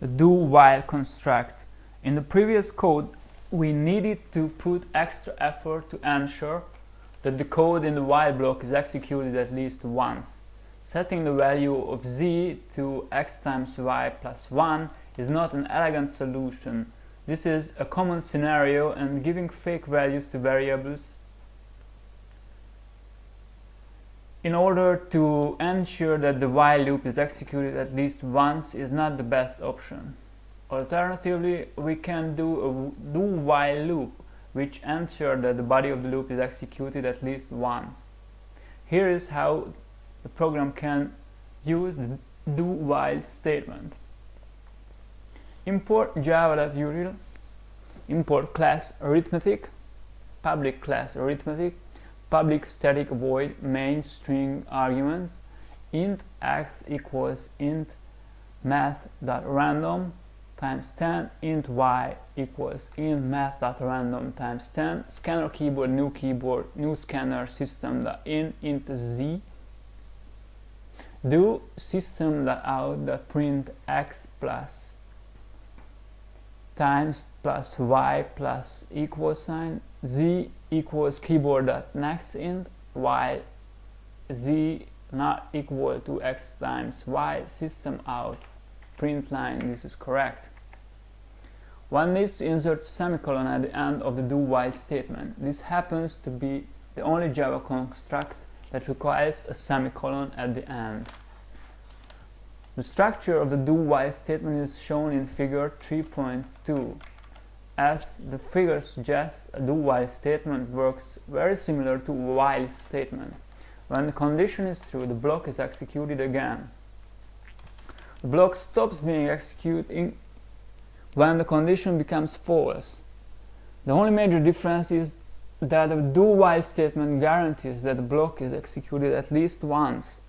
the do-while construct. In the previous code, we needed to put extra effort to ensure that the code in the while block is executed at least once. Setting the value of z to x times y plus 1 is not an elegant solution. This is a common scenario and giving fake values to variables in order to ensure that the while loop is executed at least once is not the best option. Alternatively, we can do a do while loop which ensure that the body of the loop is executed at least once. Here is how the program can use the do while statement. Import java.util, import class arithmetic, public class arithmetic, public static void main string arguments, int x equals int math.random times 10 int y equals int math.random times 10 scanner keyboard new keyboard new scanner system dot in int z. Do system out print x plus times plus y plus equal sign z equals keyboard next int y z not equal to x times y system out print line this is correct. One needs to insert semicolon at the end of the do while statement. This happens to be the only java construct that requires a semicolon at the end. The structure of the do while statement is shown in figure 3.2 as the figure suggests a do while statement works very similar to a while statement when the condition is true the block is executed again the block stops being executed when the condition becomes false. The only major difference is that a do-while statement guarantees that the block is executed at least once.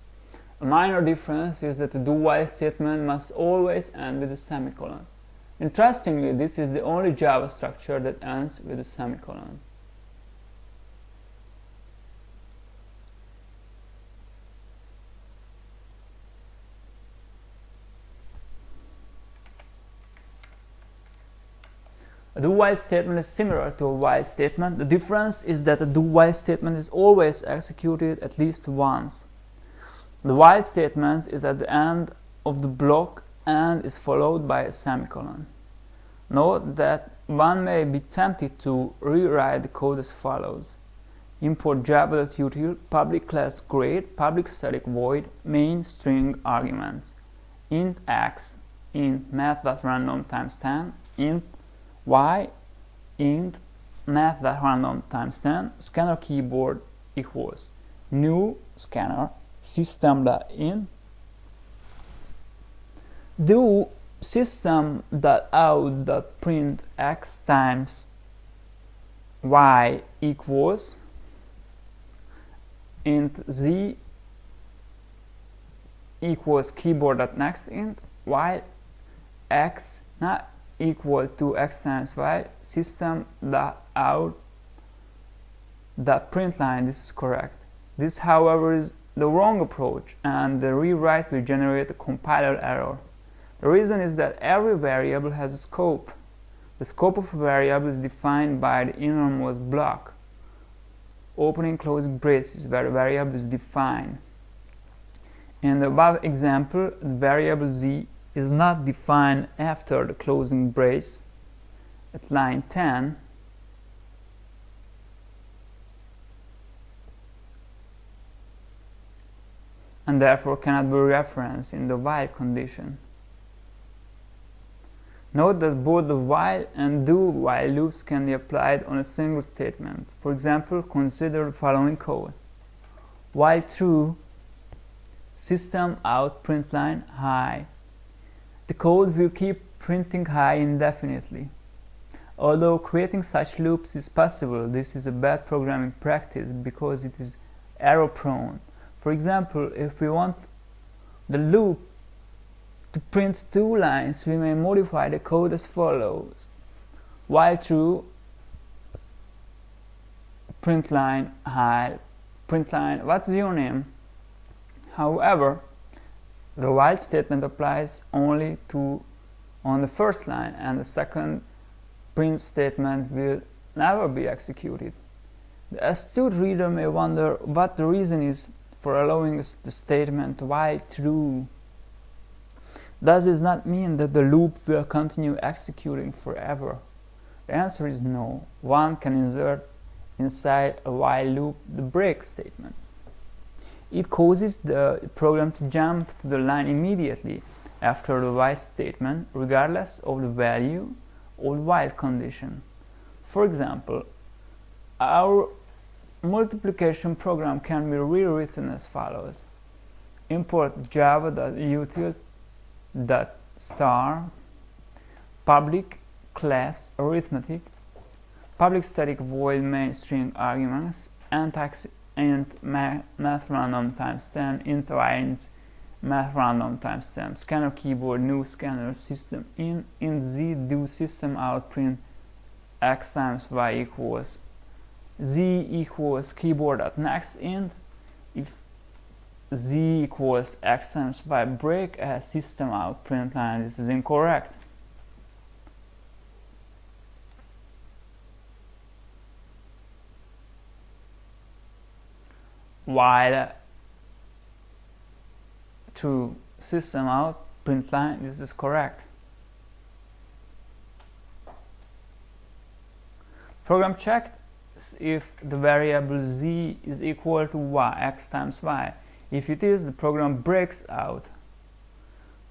A minor difference is that the do-while statement must always end with a semicolon. Interestingly, this is the only Java structure that ends with a semicolon. A do-while statement is similar to a while statement. The difference is that a do-while statement is always executed at least once. The while statement is at the end of the block and is followed by a semicolon. Note that one may be tempted to rewrite the code as follows. Import java.util public class grade public static void main string arguments int x int math.random times 10 int y int math.random times 10 scanner keyboard equals new scanner system.in do system.out.print x times y equals int z equals keyboard.next int y x not equal to x times y system dot out dot print line this is correct. This however is the wrong approach and the rewrite will generate a compiler error the reason is that every variable has a scope. The scope of a variable is defined by the innermost block. Opening closing braces where the variable is defined. In the above example the variable z is not defined after the closing brace at line 10 and therefore cannot be referenced in the while condition. Note that both the while and do while loops can be applied on a single statement. For example, consider the following code. While true, system out print line hi the code will keep printing hi indefinitely. Although creating such loops is possible, this is a bad programming practice because it is error prone. For example, if we want the loop to print two lines, we may modify the code as follows. While true, print line hi, print line, what's your name? However, the while statement applies only to on the first line and the second print statement will never be executed. The astute reader may wonder what the reason is for allowing the statement while true. Does this not mean that the loop will continue executing forever? The answer is no. One can insert inside a while loop the break statement. It causes the program to jump to the line immediately after the while statement regardless of the value or the while condition. For example, our multiplication program can be rewritten as follows. Import java.util.star public class arithmetic public static void main string arguments and tax int math random times 10 int range math random times 10 scanner keyboard new scanner system in int z do system out print x times y equals z equals keyboard at next int if z equals x times y. Break a system out. Print line this is incorrect. While to system out print line this is correct. Program checked if the variable z is equal to y, x times y. If it is, the program breaks out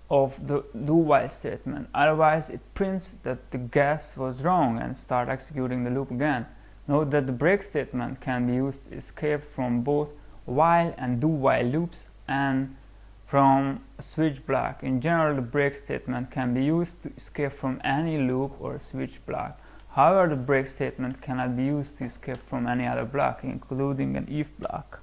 of the do while statement. Otherwise, it prints that the guess was wrong and start executing the loop again. Note that the break statement can be used to escape from both while and do while loops and from switch block. In general, the break statement can be used to escape from any loop or switch block. However, the break statement cannot be used to escape from any other block, including an if block.